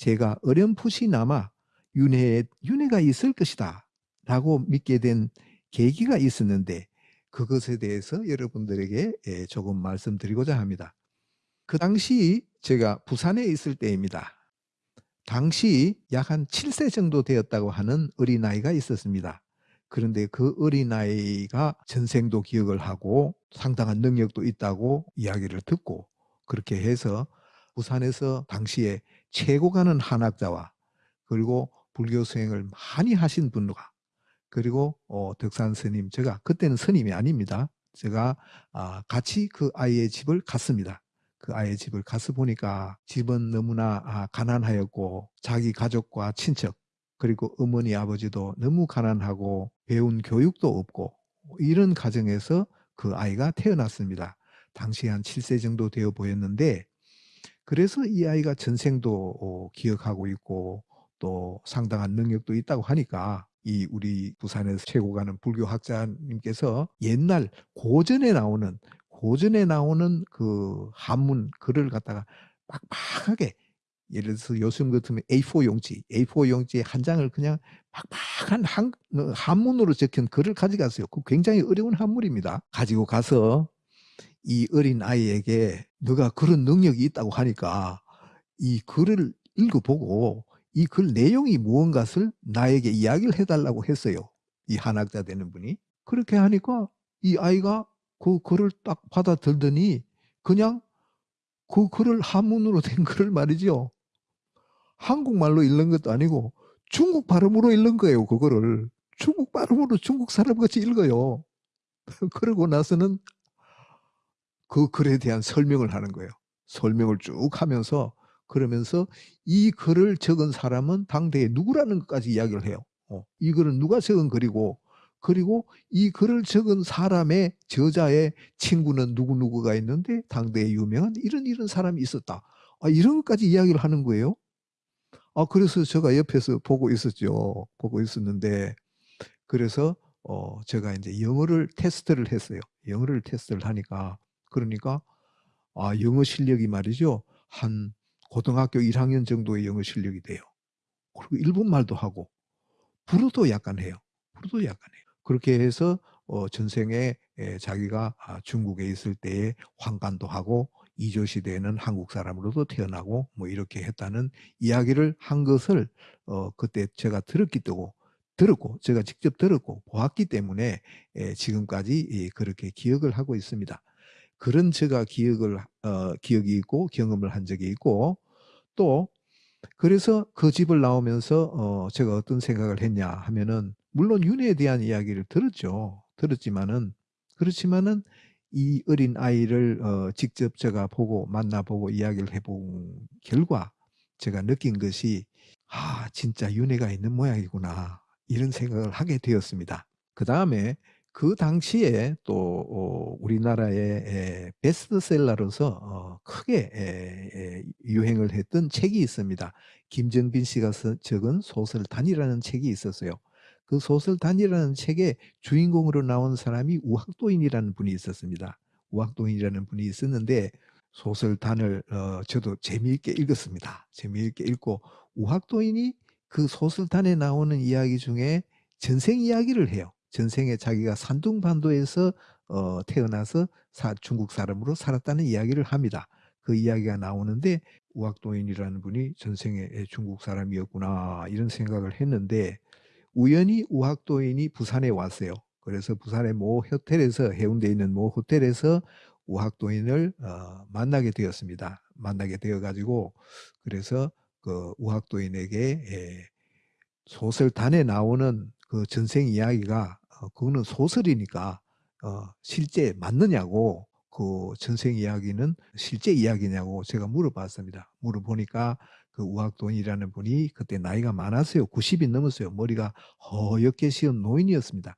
제가 어렴풋이나마 윤회, 윤회가 있을 것이다 라고 믿게 된 계기가 있었는데 그것에 대해서 여러분들에게 예, 조금 말씀드리고자 합니다. 그 당시 제가 부산에 있을 때입니다. 당시 약 한 7세 정도 되었다고 하는 어린아이가 있었습니다. 그런데 그 어린아이가 전생도 기억을 하고 상당한 능력도 있다고 이야기를 듣고 그렇게 해서 부산에서 당시에 최고 가는 한학자와 그리고 불교 수행을 많이 하신 분과 그리고 어, 덕산 스님 제가 그때는 스님이 아닙니다. 제가 아, 같이 그 아이의 집을 갔습니다. 그 아이의 집을 가서 보니까 집은 너무나 아, 가난하였고 자기 가족과 친척 그리고 어머니 아버지도 너무 가난하고 배운 교육도 없고 이런 가정에서 그 아이가 태어났습니다. 당시 한 7세 정도 되어 보였는데 그래서 이 아이가 전생도 어, 기억하고 있고 또 상당한 능력도 있다고 하니까 이 우리 부산에서 최고 가는 불교 학자님께서 옛날 고전에 나오는 고전에 나오는 그 한문 글을 갖다가 빡빡하게 예를 들어서 요즘 같으면 A4 용지, A4 용지에 한 장을 그냥 빡빡한 한, 어, 한문으로 적힌 글을 가져갔어요. 그 굉장히 어려운 한문입니다. 가지고 가서 이 어린 아이에게 너가 그런 능력이 있다고 하니까 이 글을 읽어보고 이 글 내용이 무언가를 나에게 이야기를 해달라고 했어요. 이 한학자 되는 분이. 그렇게 하니까 이 아이가 그 글을 딱 받아들더니 그냥 그 글을 한문으로 된 글을 말이죠. 한국말로 읽는 것도 아니고 중국 발음으로 읽는 거예요. 그거를. 중국 발음으로 중국 사람같이 읽어요. 그러고 나서는 그 글에 대한 설명을 하는 거예요. 설명을 쭉 하면서 그러면서 이 글을 적은 사람은 당대에 누구라는 것까지 이야기를 해요. 어, 이 글은 누가 적은 글이고 그리고 이 글을 적은 사람의 저자의 친구는 누구누구가 있는데 당대에 유명한 이런 이런 사람이 있었다. 아, 이런 것까지 이야기를 하는 거예요. 아, 그래서 제가 옆에서 보고 있었죠. 보고 있었는데 그래서 어, 제가 이제 영어를 테스트를 했어요. 영어를 테스트를 하니까 그러니까 아, 영어 실력이 말이죠. 한 고등학교 1학년 정도의 영어 실력이 돼요. 그리고 일본말도 하고 불어도 약간 해요. 불어도 약간 해요. 그렇게 해서 어, 전생에 에, 자기가 아, 중국에 있을 때에 황간도 하고 이조 시대에는 한국 사람으로도 태어나고 뭐 이렇게 했다는 이야기를 한 것을 어, 그때 제가 들었기 때문에 들었고 제가 직접 들었고 보았기 때문에 에, 지금까지 예, 그렇게 기억을 하고 있습니다. 그런 제가 기억을 어, 기억이 있고 경험을 한 적이 있고 또 그래서 그 집을 나오면서 어, 제가 어떤 생각을 했냐 하면은 물론 윤회에 대한 이야기를 들었죠. 들었지만은 그렇지만은 이 어린 아이를 어, 직접 제가 보고 만나보고 이야기를 해본 결과 제가 느낀 것이 아 진짜 윤회가 있는 모양이구나 이런 생각을 하게 되었습니다. 그 다음에 그 당시에 또 어, 우리나라의 베스트셀러로서 어, 크게 유행을 했던 책이 있습니다. 김정빈 씨가 적은 소설 단이라는 책이 있었어요. 그 소설 단이라는 책의 주인공으로 나온 사람이 우학도인이라는 분이 있었습니다. 우학도인이라는 분이 있었는데 소설 단을 어, 저도 재미있게 읽었습니다. 재미있게 읽고 우학도인이 그 소설 단에 나오는 이야기 중에 전생 이야기를 해요. 전생에 자기가 산둥반도에서 어, 태어나서 사, 중국 사람으로 살았다는 이야기를 합니다. 그 이야기가 나오는데 우학도인이라는 분이 전생에 중국 사람이었구나 이런 생각을 했는데 우연히 우학도인이 부산에 왔어요. 그래서 부산의 모 호텔에서 해운대에 있는 모 호텔에서 우학도인을 어, 만나게 되었습니다. 만나게 되어 가지고 그래서 그 우학도인에게 예, 소설단에 나오는 그 전생 이야기가 어, 그거는 소설이니까 어, 실제 맞느냐고 그 전생 이야기는 실제 이야기냐고 제가 물어봤습니다. 물어보니까 그 우학돈이라는 분이 그때 나이가 많았어요. 90이 넘었어요. 머리가 허옇게 씌운 노인이었습니다.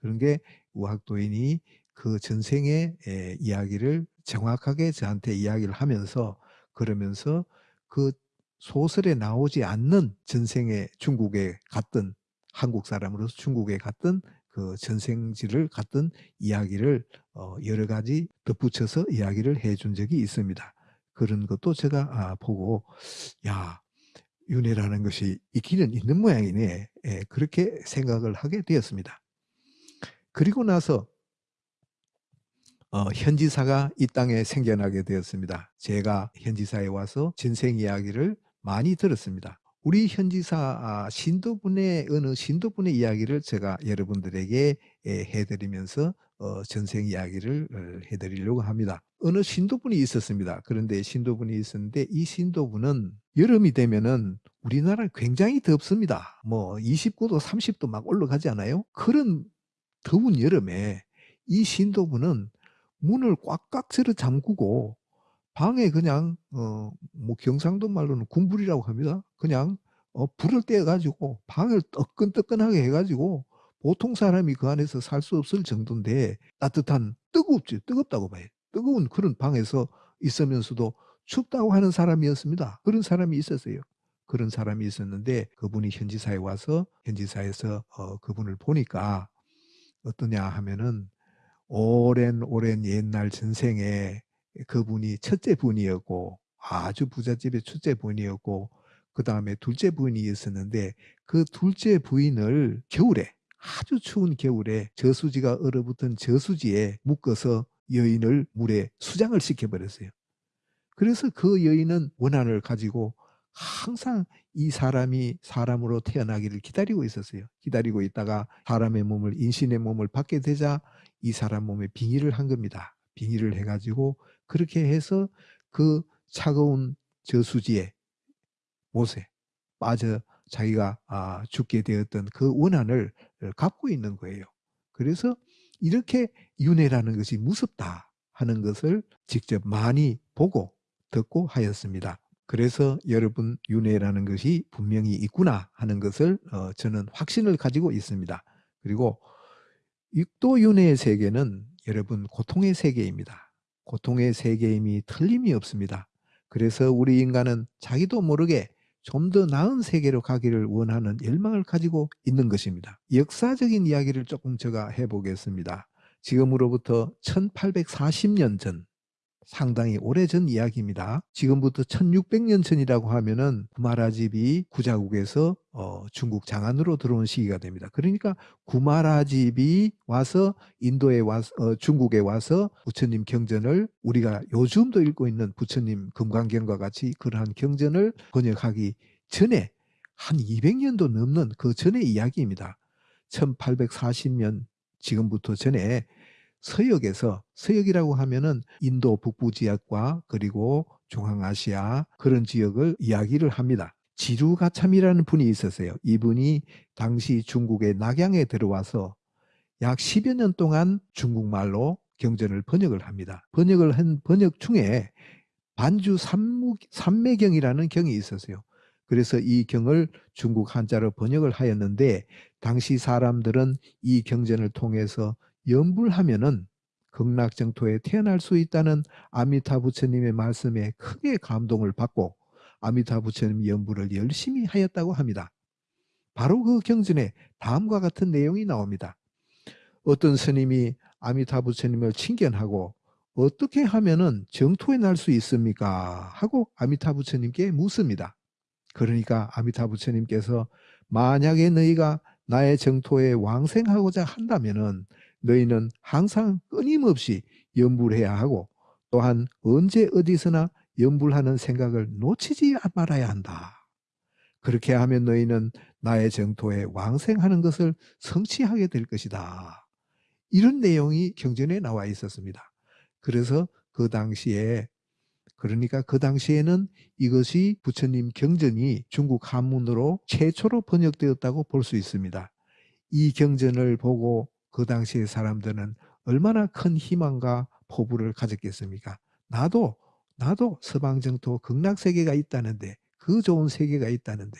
그런 게 우학도인이 그 전생의 에, 이야기를 정확하게 저한테 이야기를 하면서 그러면서 그 소설에 나오지 않는 전생에 중국에 갔던 한국 사람으로서 중국에 갔던 그 전생지를 갔던 이야기를 어, 여러 가지 덧붙여서 이야기를 해준 적이 있습니다. 그런 것도 제가 아, 보고 야 윤회라는 것이 있기는 있는 모양이네. 예, 그렇게 생각을 하게 되었습니다. 그리고 나서 어, 현지사가 이 땅에 생겨나게 되었습니다. 제가 현지사에 와서 전생 이야기를 많이 들었습니다. 우리 현지사 아, 신도분의 어느 신도분의 이야기를 제가 여러분들에게 예, 해드리면서 어, 전생 이야기를 어, 해드리려고 합니다. 어느 신도분이 있었습니다. 그런데 신도분이 있었는데 이 신도분은 여름이 되면은 우리나라 굉장히 덥습니다. 뭐 29도, 30도 막 올라가지 않아요? 그런 더운 여름에 이 신도분은 문을 꽉꽉 쓸어 잠그고 방에 그냥 어 뭐 경상도 말로는 군불이라고 합니다. 그냥 어 불을 떼어 가지고 방을 뜨끈뜨끈하게 해 가지고 보통 사람이 그 안에서 살 수 없을 정도인데 따뜻한 뜨겁지 뜨겁다고 봐요. 뜨거운 그런 방에서 있으면서도 춥다고 하는 사람이었습니다. 그런 사람이 있었어요. 그런 사람이 있었는데 그분이 현지사에 와서 현지사에서 어 그분을 보니까 어떠냐 하면은 오랜 오랜 옛날 전생에 그분이 첫째 분이었고 아주 부잣집의 첫째 분이었고 그 다음에 둘째 부인이 있었는데 그 둘째 부인을 겨울에 아주 추운 겨울에 저수지가 얼어붙은 저수지에 묶어서 여인을 물에 수장을 시켜버렸어요. 그래서 그 여인은 원한을 가지고 항상 이 사람이 사람으로 태어나기를 기다리고 있었어요. 기다리고 있다가 사람의 몸을 인신의 몸을 받게 되자 이 사람 몸에 빙의를 한 겁니다. 빙의를 해가지고 그렇게 해서 그 차가운 저수지에 못에 빠져 자기가 아, 죽게 되었던 그 원한을 갖고 있는 거예요. 그래서 이렇게 윤회라는 것이 무섭다 하는 것을 직접 많이 보고 듣고 하였습니다. 그래서 여러분 윤회라는 것이 분명히 있구나 하는 것을 어, 저는 확신을 가지고 있습니다. 그리고 육도 윤회의 세계는 여러분 고통의 세계입니다. 고통의 세계임이 틀림이 없습니다. 그래서 우리 인간은 자기도 모르게 좀 더 나은 세계로 가기를 원하는 열망을 가지고 있는 것입니다. 역사적인 이야기를 조금 제가 해보겠습니다. 지금으로부터 1840년 전 상당히 오래전 이야기입니다. 지금부터 1600년 전이라고 하면은 구마라집이 구자국에서 어, 중국 장안으로 들어온 시기가 됩니다. 그러니까 구마라집이 와서 인도에 와서 어, 중국에 와서 부처님 경전을 우리가 요즘도 읽고 있는 부처님 금강경과 같이 그러한 경전을 번역하기 전에 한 200년도 넘는 그 전의 이야기입니다. 1840년 지금부터 전에 서역에서 서역이라고 하면은 인도 북부 지역과 그리고 중앙아시아 그런 지역을 이야기를 합니다. 지루가참이라는 분이 있었어요. 이분이 당시 중국의 낙양에 들어와서 약 10여 년 동안 중국말로 경전을 번역을 합니다. 번역을 한 번역 중에 반주 삼무, 삼매경이라는 경이 있었어요. 그래서 이 경을 중국 한자로 번역을 하였는데 당시 사람들은 이 경전을 통해서 염불하면은 극락정토에 태어날 수 있다는 아미타 부처님의 말씀에 크게 감동을 받고 아미타 부처님 연부를 열심히 하였다고 합니다. 바로 그 경전에 다음과 같은 내용이 나옵니다. 어떤 스님이 아미타 부처님을 칭견하고 어떻게 하면은 정토에 날 수 있습니까? 하고 아미타 부처님께 묻습니다. 그러니까 아미타 부처님께서 만약에 너희가 나의 정토에 왕생하고자 한다면은 너희는 항상 끊임없이 연불해야 하고 또한 언제 어디서나 연불하는 생각을 놓치지 말아야 한다. 그렇게 하면 너희는 나의 정토에 왕생하는 것을 성취하게 될 것이다. 이런 내용이 경전에 나와 있었습니다. 그래서 그 당시에 그러니까 그 당시에는 이것이 부처님 경전이 중국 한문으로 최초로 번역되었다고 볼 수 있습니다. 이 경전을 보고 그 당시의 사람들은 얼마나 큰 희망과 포부를 가졌겠습니까? 나도 나도 서방 정토 극락 세계가 있다는데 그 좋은 세계가 있다는데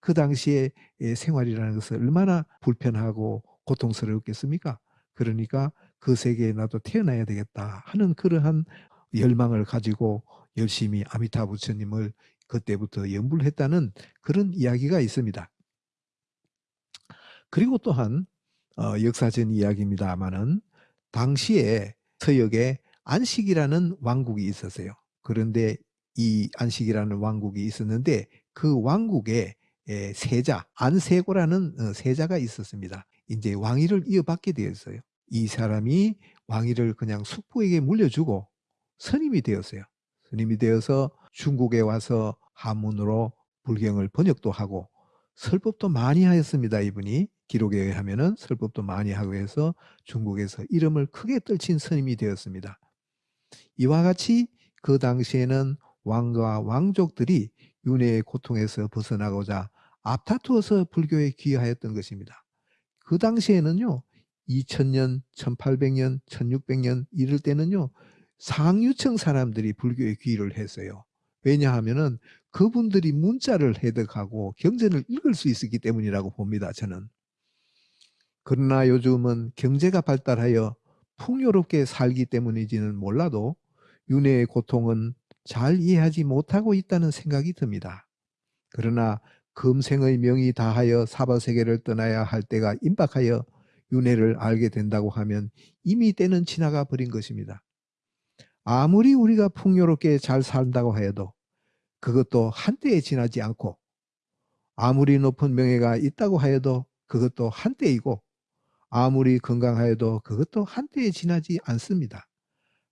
그 당시의 생활이라는 것은 얼마나 불편하고 고통스럽겠습니까? 그러니까 그 세계에 나도 태어나야 되겠다 하는 그러한 열망을 가지고 열심히 아미타 부처님을 그때부터 연불했다는 그런 이야기가 있습니다. 그리고 또한 어, 역사전 이야기입니다만은 당시에 서역에 안식이라는 왕국이 있었어요. 그런데 이 안식이라는 왕국이 있었는데 그 왕국에 에, 세자 안세고라는 어, 세자가 있었습니다. 이제 왕위를 이어받게 되었어요. 이 사람이 왕위를 그냥 숙부에게 물려주고 선임이 되었어요. 선임이 되어서 중국에 와서 한문으로 불경을 번역도 하고 설법도 많이 하였습니다. 이분이 기록에 의하면은 설법도 많이 하고 해서 중국에서 이름을 크게 떨친 선임이 되었습니다. 이와 같이 그 당시에는 왕과 왕족들이 윤회의 고통에서 벗어나고자 앞다투어서 불교에 귀하였던 것입니다. 그 당시에는요. 2000년, 1800년, 1600년 이럴 때는요. 상류층 사람들이 불교에 귀를 했어요. 왜냐하면은 그분들이 문자를 해석하고 경전을 읽을 수 있었기 때문이라고 봅니다. 저는. 그러나 요즘은 경제가 발달하여 풍요롭게 살기 때문인지는 몰라도 윤회의 고통은 잘 이해하지 못하고 있다는 생각이 듭니다. 그러나 금생의 명이 다하여 사바세계를 떠나야 할 때가 임박하여 윤회를 알게 된다고 하면 이미 때는 지나가 버린 것입니다. 아무리 우리가 풍요롭게 잘 산다고 해도 그것도 한때에 지나지 않고 아무리 높은 명예가 있다고 하여도 그것도 한때이고 아무리 건강하여도 그것도 한때에 지나지 않습니다.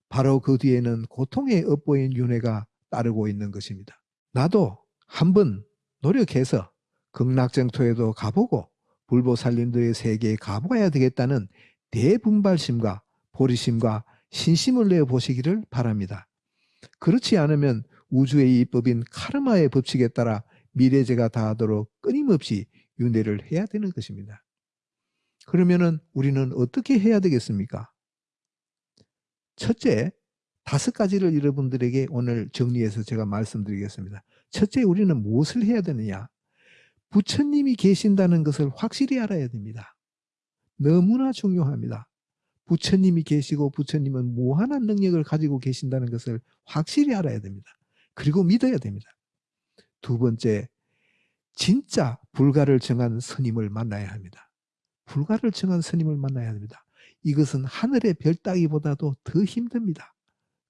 바로 그 뒤에는 고통에 엇보인 윤회가 따르고 있는 것입니다. 나도 한번 노력해서 극락정토에도 가보고 불보살림도의 세계에 가봐야 되겠다는 대분발심과 보리심과 신심을 내어 보시기를 바랍니다. 그렇지 않으면 우주의 이법인 카르마의 법칙에 따라 미래제가 다하도록 끊임없이 윤회를 해야 되는 것입니다. 그러면은 우리는 어떻게 해야 되겠습니까? 첫째, 다섯 가지를 여러분들에게 오늘 정리해서 제가 말씀드리겠습니다. 첫째, 우리는 무엇을 해야 되느냐? 부처님이 계신다는 것을 확실히 알아야 됩니다. 너무나 중요합니다. 부처님이 계시고 부처님은 무한한 능력을 가지고 계신다는 것을 확실히 알아야 됩니다. 그리고 믿어야 됩니다. 두 번째, 진짜 불가를 정한 스님을 만나야 합니다. 불가를 정한 스님을 만나야 합니다. 이것은 하늘의 별 따기보다도 더 힘듭니다.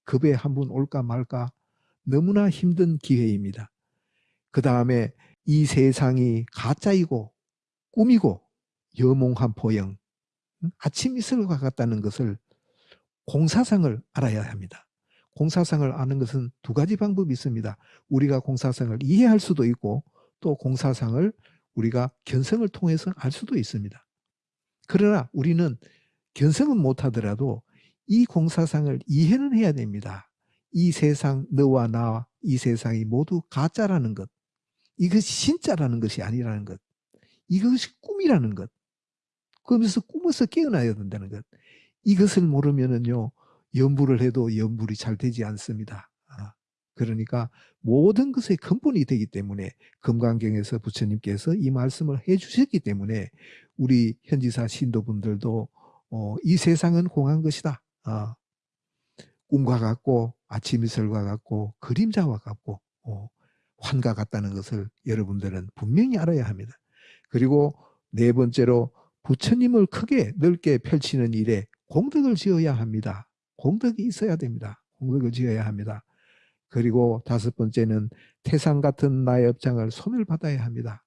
급에 한 분 올까 말까 너무나 힘든 기회입니다. 그 다음에 이 세상이 가짜이고 꿈이고 여몽한 포영 아침 이슬과 같다는 것을 공사상을 알아야 합니다. 공사상을 아는 것은 두 가지 방법이 있습니다. 우리가 공사상을 이해할 수도 있고 또 공사상을 우리가 견성을 통해서 알 수도 있습니다. 그러나 우리는 견성은 못하더라도 이 공사상을 이해는 해야 됩니다. 이 세상 너와 나와 이 세상이 모두 가짜라는 것 이것이 진짜라는 것이 아니라는 것 이것이 꿈이라는 것 그러면서 꿈에서 깨어나야 된다는 것 이것을 모르면은요 연불을 해도 연불이 잘 되지 않습니다. 아, 그러니까 모든 것의 근본이 되기 때문에 금강경에서 부처님께서 이 말씀을 해주셨기 때문에 우리 현지사 신도분들도 어, 이 세상은 공한 것이다. 어, 꿈과 같고 아침 이슬과 같고 그림자와 같고 어, 환과 같다는 것을 여러분들은 분명히 알아야 합니다. 그리고 네 번째로 부처님을 크게 넓게 펼치는 일에 공덕을 지어야 합니다. 공덕이 있어야 됩니다. 공덕을 지어야 합니다. 그리고 다섯 번째는 태상 같은 나의 업장을 소멸받아야 합니다.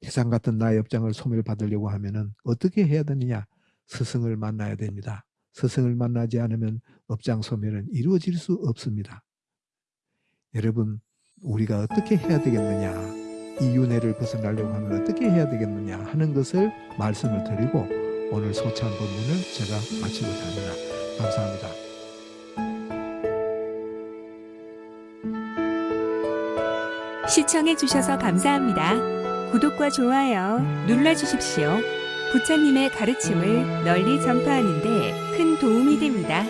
태상 같은 나의 업장을 소멸받으려고 하면 어떻게 해야 되느냐? 스승을 만나야 됩니다. 스승을 만나지 않으면 업장 소멸은 이루어질 수 없습니다. 여러분 우리가 어떻게 해야 되겠느냐 이 윤회를 벗어나려고 하면 어떻게 해야 되겠느냐 하는 것을 말씀을 드리고 오늘 소찬 본문을 제가 마치고자 합니다. 감사합니다. 시청해 주셔서 감사합니다. 구독과 좋아요 눌러주십시오. 부처님의 가르침을 널리 전파하는 데 큰 도움이 됩니다.